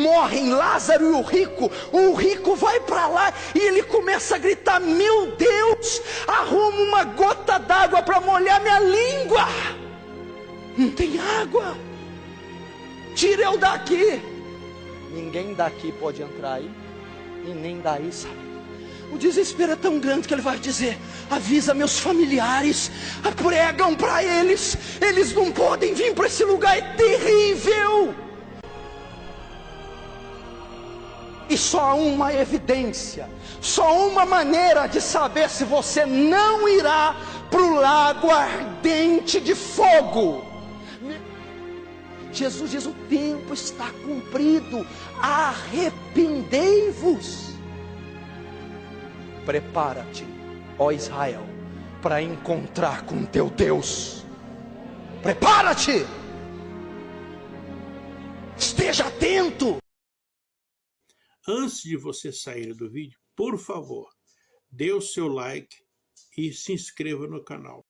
morrem Lázaro e o rico. O rico vai para lá e ele começa a gritar: Meu Deus, arruma uma gota d'água para molhar minha língua. Não tem água. Tira eu daqui. Ninguém daqui pode entrar aí e nem daí sabe. O desespero é tão grande que ele vai dizer: avisa meus familiares, pregam para eles, eles não podem vir para esse lugar, é terrível. E só há uma evidência, só uma maneira de saber se você não irá para o lago ardente de fogo. Jesus diz: o tempo está cumprido, arrependei-vos. Prepara-te, ó Israel, para encontrar com teu Deus. Prepara-te, esteja atento. Antes de você sair do vídeo, por favor, dê o seu like e se inscreva no canal.